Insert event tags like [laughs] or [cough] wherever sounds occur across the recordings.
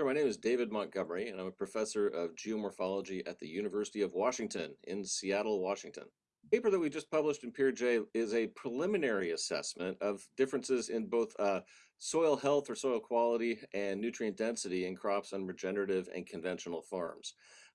Sure, my name is David Montgomery, and I'm a professor of geomorphology at the University of Washington in Seattle, Washington. The paper that we just published in PeerJ is a preliminary assessment of differences in both uh, soil health or soil quality and nutrient density in crops on regenerative and conventional farms.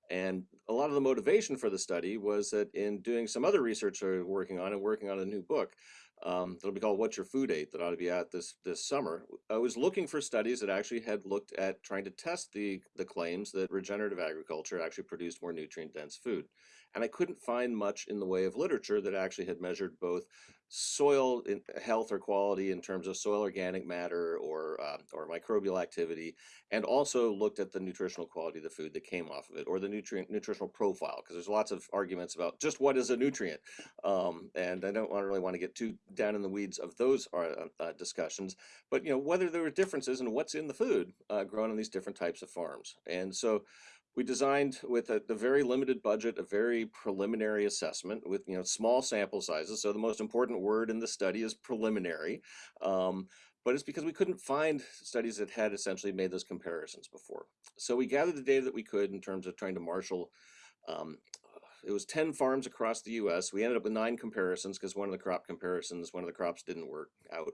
And a lot of the motivation for the study was that in doing some other research I was working on and working on a new book, um, that'll be called What's Your Food Ate that ought to be out this this summer. I was looking for studies that actually had looked at trying to test the the claims that regenerative agriculture actually produced more nutrient dense food. And I couldn't find much in the way of literature that actually had measured both soil health or quality in terms of soil organic matter or uh, or microbial activity, and also looked at the nutritional quality of the food that came off of it or the nutrient nutritional profile because there's lots of arguments about just what is a nutrient, um, and I don't really want to get too down in the weeds of those uh, uh, discussions, but you know whether there were differences in what's in the food uh, grown on these different types of farms, and so we designed with a, a, very limited budget, a very preliminary assessment with you know small sample sizes. So the most important word in the study is preliminary, um, but it's because we couldn't find studies that had essentially made those comparisons before. So we gathered the data that we could in terms of trying to marshal. Um, it was 10 farms across the U.S. We ended up with nine comparisons because one of the crop comparisons, one of the crops didn't work out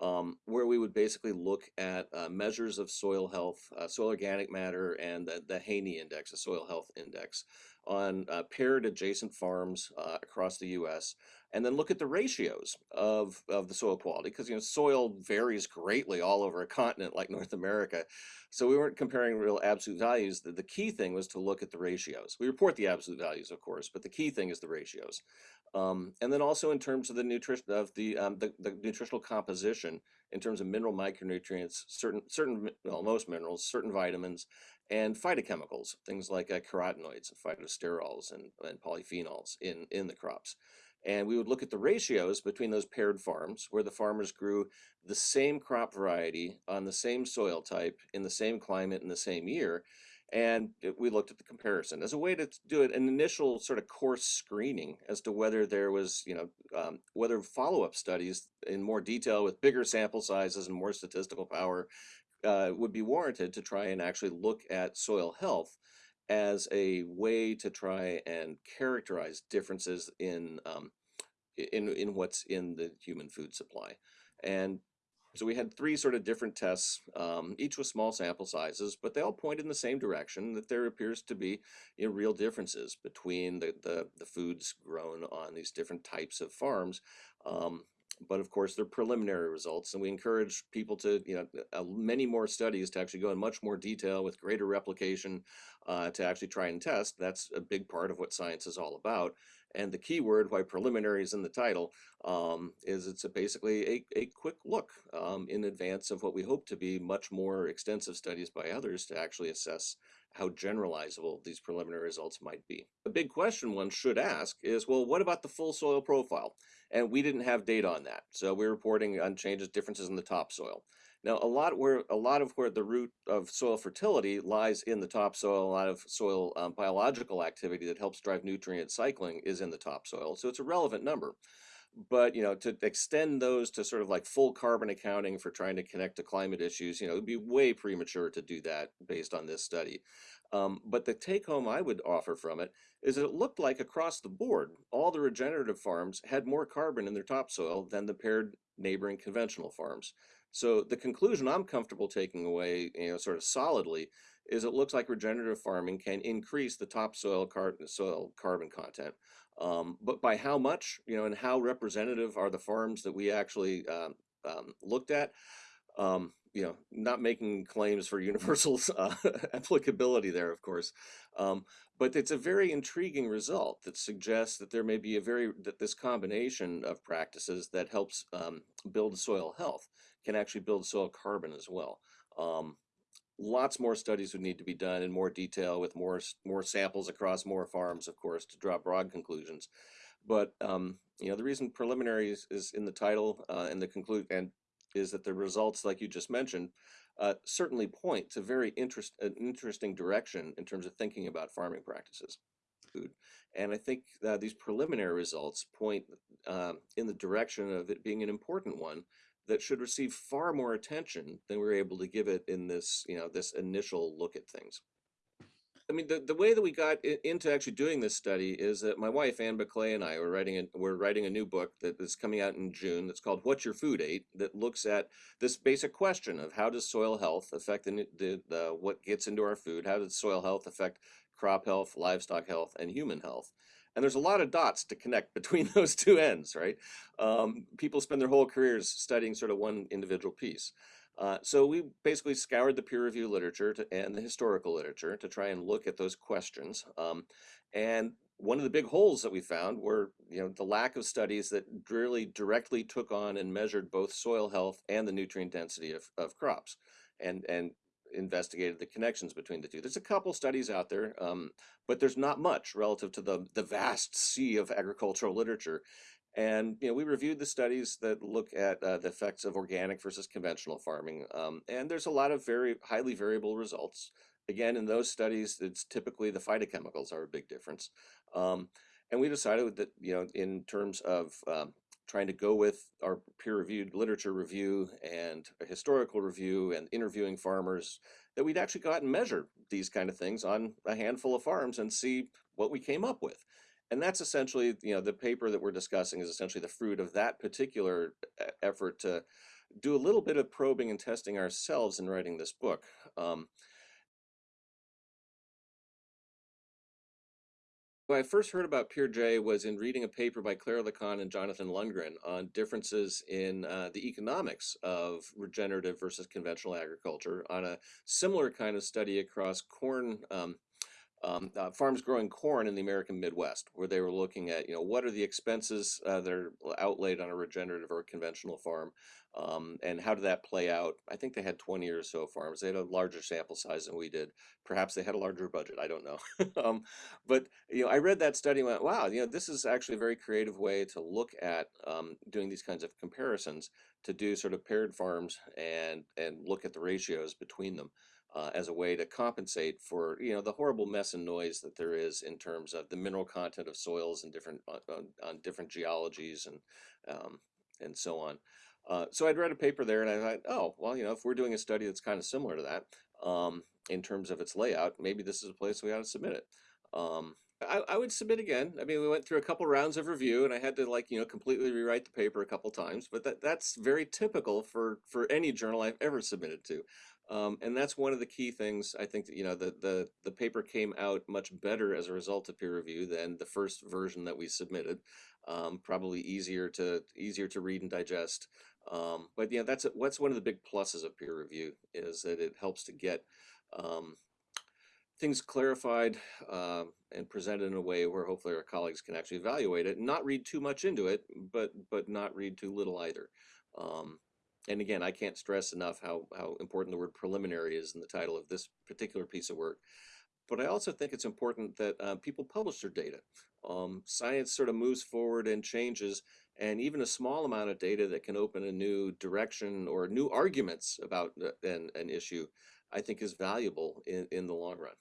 um, where we would basically look at uh, measures of soil health, uh, soil organic matter, and the, the Haney Index, the soil health index, on uh, paired adjacent farms uh, across the U.S., and then look at the ratios of, of the soil quality, because you know soil varies greatly all over a continent like [laughs] North America. So we weren't comparing real absolute values. The, the key thing was to look at the ratios. We report the absolute values, of course, but the key thing is the ratios. Um, and then also in terms of the nutrition of the, um, the, the nutritional composition in terms of mineral micronutrients, certain certain well most minerals, certain vitamins, and phytochemicals, things like uh, carotenoids and phytosterols and, and polyphenols in in the crops. And we would look at the ratios between those paired farms where the farmers grew the same crop variety on the same soil type in the same climate in the same year and we looked at the comparison as a way to do it an initial sort of coarse screening as to whether there was you know um, whether follow-up studies in more detail with bigger sample sizes and more statistical power uh, would be warranted to try and actually look at soil health as a way to try and characterize differences in um, in in what's in the human food supply. And so we had three sort of different tests, um, each with small sample sizes, but they all point in the same direction that there appears to be you know, real differences between the, the, the, foods grown on these different types of farms. Um, but of course, they're preliminary results, and we encourage people to, you know, many more studies to actually go in much more detail with greater replication uh, to actually try and test. That's a big part of what science is all about. And the key word, why preliminary is in the title, um, is it's a basically a, a quick look um, in advance of what we hope to be much more extensive studies by others to actually assess how generalizable these preliminary results might be. A big question one should ask is, well, what about the full soil profile? And we didn't have data on that. So we're reporting on changes, differences in the topsoil. Now, a lot where a lot of where the root of soil fertility lies in the topsoil. A lot of soil um, biological activity that helps drive nutrient cycling is in the topsoil. So it's a relevant number. But you know, to extend those to sort of like full carbon accounting for trying to connect to climate issues, you know, it'd be way premature to do that based on this study. Um, but the take home I would offer from it is that it looked like across the board, all the regenerative farms had more carbon in their topsoil than the paired neighboring conventional farms. So the conclusion I'm comfortable taking away, you know, sort of solidly, is it looks like regenerative farming can increase the topsoil car soil carbon content. Um, but by how much, you know, and how representative are the farms that we actually um, um, looked at? Um, you know, not making claims for [laughs] universal uh, applicability there, of course. Um, but it's a very intriguing result that suggests that there may be a very, that this combination of practices that helps um, build soil health can actually build soil carbon as well. Um, lots more studies would need to be done in more detail with more more samples across more farms, of course, to draw broad conclusions. But um, you know, the reason preliminary is, is in the title uh, and the conclude and is that the results, like you just mentioned, uh, certainly point to very interest an interesting direction in terms of thinking about farming practices. Food. And I think that these preliminary results point uh, in the direction of it being an important one that should receive far more attention than we were able to give it in this, you know, this initial look at things. I mean, the, the way that we got into actually doing this study is that my wife, Anne Biklé, and I were writing a, we're writing a new book that is coming out in June that's called What's Your Food Ate, that looks at this basic question of how does soil health affect the, the, the what gets into our food? How does soil health affect crop health, livestock health, and human health? And there's a lot of dots to connect between [laughs] those two ends, right? Um, people spend their whole careers studying sort of one individual piece. Uh, so we basically scoured the peer review literature to, and the historical literature to try and look at those questions. Um, and one of the big holes that we found were, you know, the lack of studies that really directly took on and measured both soil health and the nutrient density of, of crops, and and investigated the connections between the two. There's a couple studies out there, um, but there's not much relative to the the vast sea of agricultural literature. And you know, we reviewed the studies that look at uh, the effects of organic versus conventional farming, um, and there's a lot of very highly variable results. Again, in those studies, it's typically the phytochemicals are a big difference. Um, and we decided that you know, in terms of um, trying to go with our peer-reviewed literature review and a historical review and interviewing farmers, that we'd actually go out and measure these kind of things on a handful of farms and see what we came up with. And that's essentially, you know, the paper that we're discussing is essentially the fruit of that particular effort to do a little bit of probing and testing ourselves in writing this book. Um, when I first heard about PeerJ was in reading a paper by Claire LaCanne and Jonathan Lundgren on differences in uh, the economics of regenerative versus conventional agriculture on a similar kind of study across corn um, um, uh, farms growing corn in the American Midwest, where they were looking at, you know, what are the expenses uh, that are outlaid on a regenerative or conventional farm, um, and how did that play out? I think they had 20 or so farms. They had a larger sample size than we did. Perhaps they had a larger budget. I don't know. [laughs] um, but you know, I read that study and went, wow, you know, this is actually a very creative way to look at um, doing these kinds of comparisons to do sort of paired farms and and look at the ratios between them uh, as a way to compensate for you know the horrible mess and noise that there is in terms of the mineral content of soils and different on, on, on different geologies and um, and so on. Uh, so I'd read a paper there and I thought, oh well, you know, if we're doing a study that's kind of similar to that um, in terms of its layout, maybe this is a place we ought to submit it. Um, I, I would submit again. I mean, we went through a couple rounds of review, and I had to like you know completely rewrite the paper a couple times. But that that's very typical for for any journal I've ever submitted to. Um, and that's one of the key things I think that, you know, the, the, the paper came out much better as a result of peer review than the first version that we submitted. Um, probably easier to easier to read and digest. Um, but yeah, that's what's one of the big pluses of peer review is that it helps to get um, things clarified um, and presented in a way where hopefully our colleagues can actually evaluate it not read too much into it, but but not read too little either. Um, and again, I can't stress enough how, how important the word preliminary is in the title of this particular piece of work. But I also think it's important that uh, people publish their data. Um, science sort of moves forward and changes, and even a small amount of data that can open a new direction or new arguments about an, an issue, I think is valuable in, in the long run.